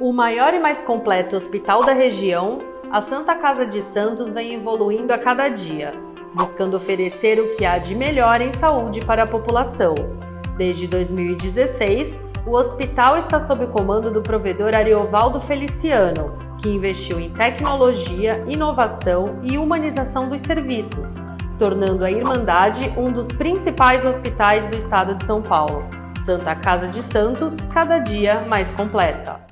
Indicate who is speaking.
Speaker 1: O maior e mais completo hospital da região, a Santa Casa de Santos vem evoluindo a cada dia, buscando oferecer o que há de melhor em saúde para a população. Desde 2016, o hospital está sob o comando do provedor Ariovaldo Feliciano, que investiu em tecnologia, inovação e humanização dos serviços, tornando a Irmandade um dos principais hospitais do estado de São Paulo. Santa Casa de Santos, cada dia mais completa.